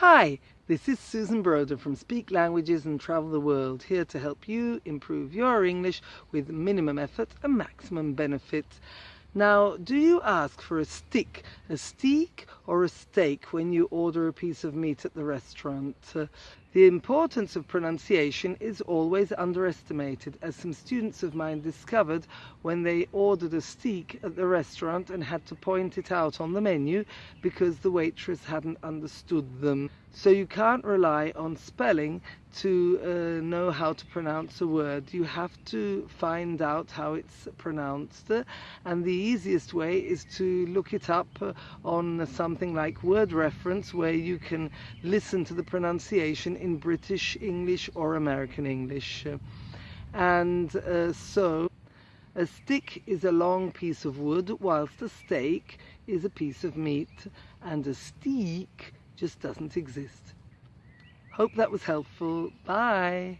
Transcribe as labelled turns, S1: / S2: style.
S1: Hi, this is Susan Broder from Speak Languages and Travel the World, here to help you improve your English with minimum effort and maximum benefit. Now, do you ask for a stick, a steak or a steak when you order a piece of meat at the restaurant? Uh, the importance of pronunciation is always underestimated, as some students of mine discovered when they ordered a steak at the restaurant and had to point it out on the menu because the waitress hadn't understood them. So you can't rely on spelling to uh, know how to pronounce a word. You have to find out how it's pronounced, and the easiest way is to look it up on something like WordReference, where you can listen to the pronunciation in British English or American English. And uh, so, a stick is a long piece of wood, whilst a steak is a piece of meat, and a steak just doesn't exist. Hope that was helpful. Bye.